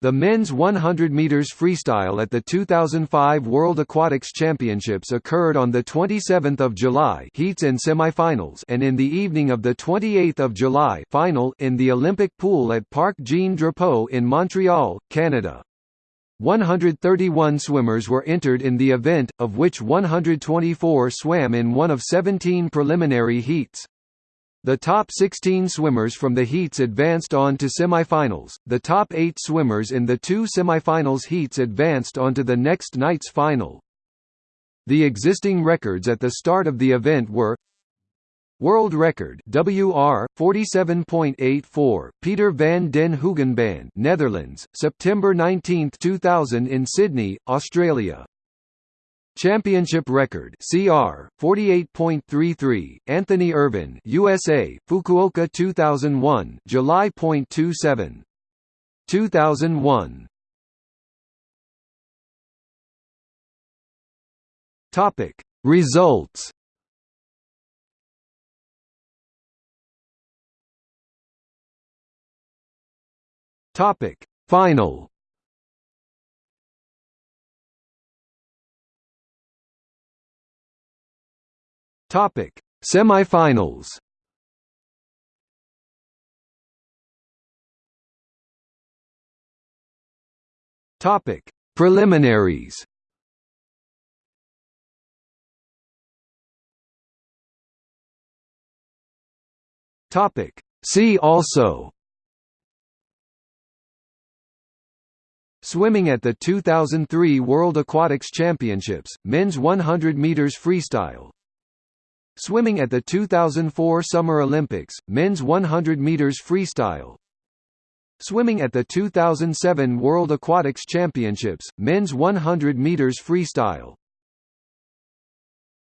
The men's 100 meters freestyle at the 2005 World Aquatics Championships occurred on the 27th of July, heats and semifinals, and in the evening of the 28th of July, final in the Olympic pool at Parc Jean Drapeau in Montreal, Canada. 131 swimmers were entered in the event, of which 124 swam in one of 17 preliminary heats. The top 16 swimmers from the heats advanced on to semifinals. The top 8 swimmers in the two semifinals heats advanced on to the next night's final. The existing records at the start of the event were World record WR 47.84 Peter van den Hoogenband Netherlands September 19, 2000 in Sydney Australia Championship record CR 48.33 Anthony Ervin USA Fukuoka 2001 July July.27 2001 Topic. Results. Topic. Final Topic: Semifinals. Topic: Preliminaries. Topic: See also. Swimming at the 2003 World Aquatics Championships, men's 100 meters freestyle Swimming at the 2004 Summer Olympics, men's 100 meters freestyle. Swimming at the 2007 World Aquatics Championships, men's 100 meters freestyle.